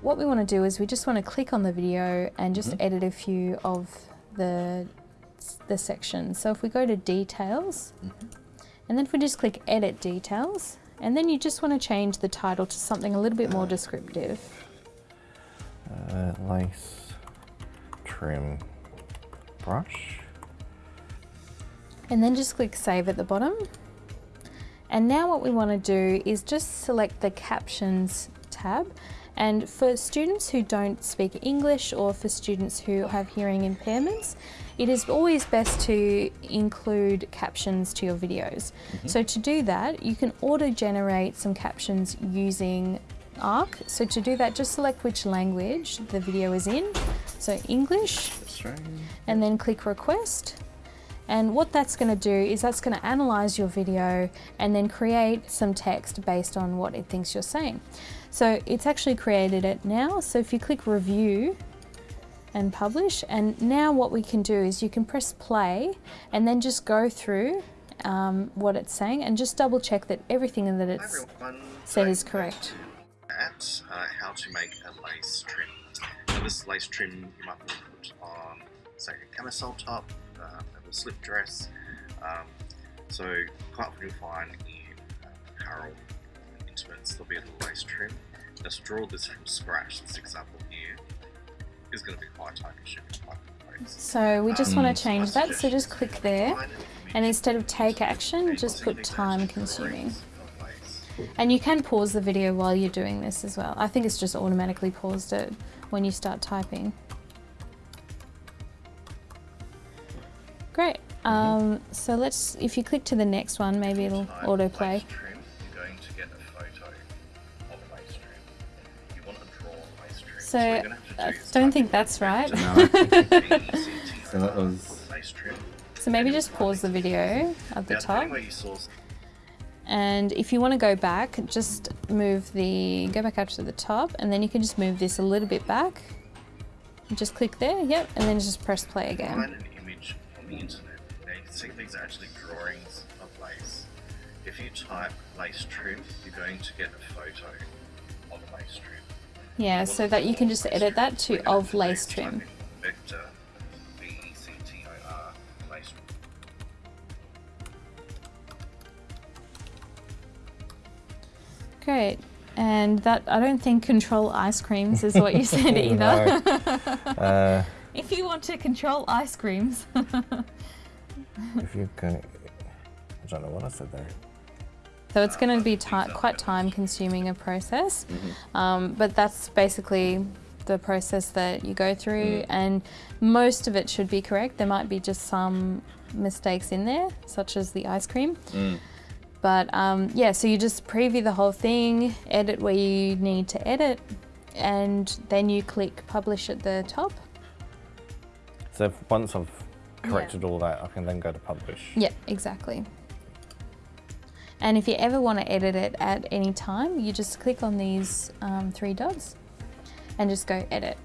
what we want to do is we just want to click on the video and just Mhm. edit a few of the, the sections. So if we go to details, Mhm. and then if we just click edit details, and then you just want to change the title to something a little bit more descriptive. Uh, lace trim brush. And then just click save at the bottom. And now what we want to do is just select the captions tab. And for students who don't speak English or for students who have hearing impairments, it is always best to include captions to your videos. Mm-hmm. So to do that, you can auto-generate some captions using ARC. So to do that, just select which language the video is in. So English, Australian. and then click request. And what that's going to do is that's going to analyze your video and then create some text based on what it thinks you're saying. So it's actually created it now. So if you click review and publish, and now what we can do is you can press play and then just go through um, what it's saying and just double check that everything that it's everyone. said is correct. At uh, how to make a lace trim. Now this lace trim you might want to put on, say, a camisole top, um, a slip dress. Um, so quite often you'll find in uh, apparel and intimates there'll be a little lace trim. Now to draw this from scratch, this example here is going to be quite time consuming, quite complex. So we just Um, want to change that. So just click there. And instead of of take action, just put time actually consuming. drawings of lace. And you can pause the video while you're doing this as well. I think it's just automatically paused it when you start typing. Great. Um, so let's, if you click to the next one, maybe it'll Type autoplay. So, what you're gonna have to I do don't think that's right. No, I think VECTR, So that was- So maybe just pause the video at the top. depending where you source And if you want to go back, just move the, go back up to the top and then you can just move this a little bit back. Just click there, yep, and then just press play again. find an image on the internet. Now you can see these are actually drawings of lace. If you type lace trim, you're going to get a photo of a lace trim. Yeah, so that you can just edit that to of lace trim. type in Vector, V-E-C-T-O-R, lace trim. Great. And that, I don't think control ice creams is what you said either. Uh, if you want to control ice creams. if you can, I don't know what I said there. So it's going to be quite time consuming a process. Um, but that's basically the process that you go through Mm. and most of it should be correct. There might be just some mistakes in there, such as the ice cream. Mm. But um, yeah, so you just preview the whole thing, edit where you need to edit, and then you click publish at the top. So once I've corrected all that, I can then go to publish. Yeah, exactly. And if you ever want to edit it at any time, you just click on these um, three dots and just go edit.